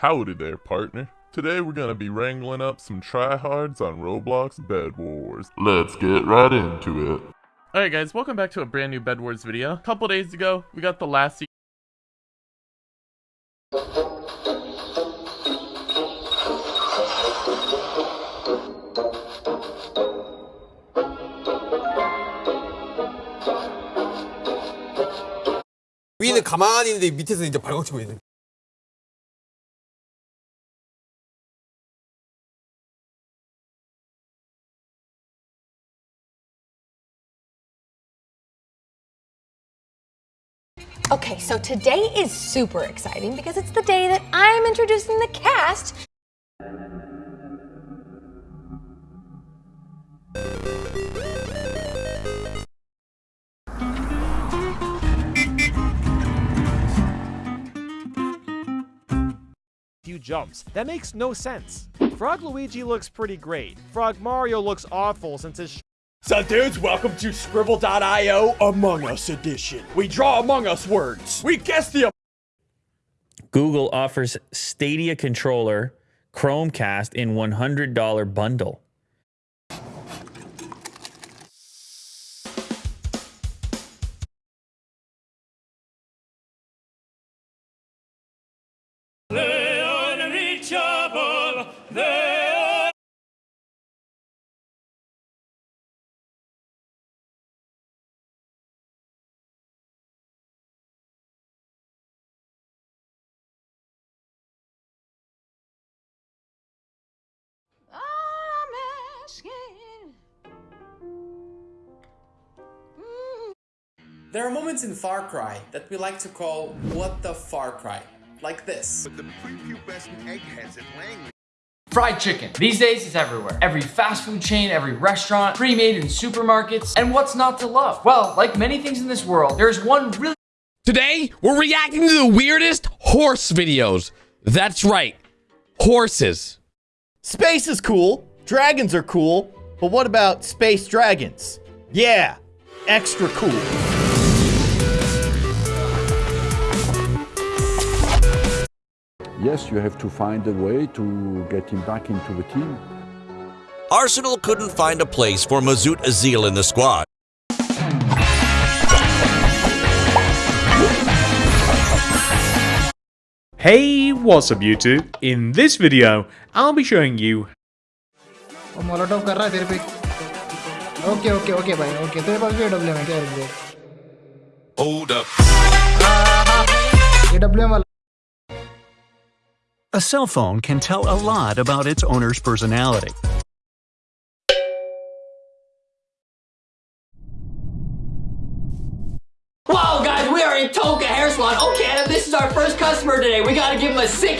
Howdy there, partner. Today we're gonna be wrangling up some tryhards on Roblox Bed Wars. Let's get right into it. Alright guys, welcome back to a brand new Bed Wars video. A couple days ago, we got the last se- 위는 가만히 있는데 밑에서 이제 발광치고 있는. Okay, so today is super exciting because it's the day that I'm introducing the cast. few jumps. That makes no sense. Frog Luigi looks pretty great. Frog Mario looks awful since his So dudes, welcome to Skribbl.io Among Us Edition. We draw Among Us words. We guess the Google offers Stadia controller Chromecast in $100 bundle. There are moments in Far Cry that we like to call what the Far Cry. Like this. the prepubescent eggheads at Langley Fried chicken. These days, it's everywhere. Every fast food chain, every restaurant, pre-made in supermarkets. And what's not to love? Well, like many things in this world, there's one really Today, we're reacting to the weirdest horse videos. That's right, horses. Space is cool. Dragons are cool. But what about space dragons? Yeah, extra cool. yes, you have to find a way to get him back into the team. Arsenal couldn't find a place for Mesut Özil in the squad. Hey, what's up YouTube? In this video, I'll be showing you Hold up. A cell phone can tell a lot about its owner's personality. Wow, guys, we are in Toca Hair Salon. Okay, Adam, this is our first customer today. We gotta give him a sick hair.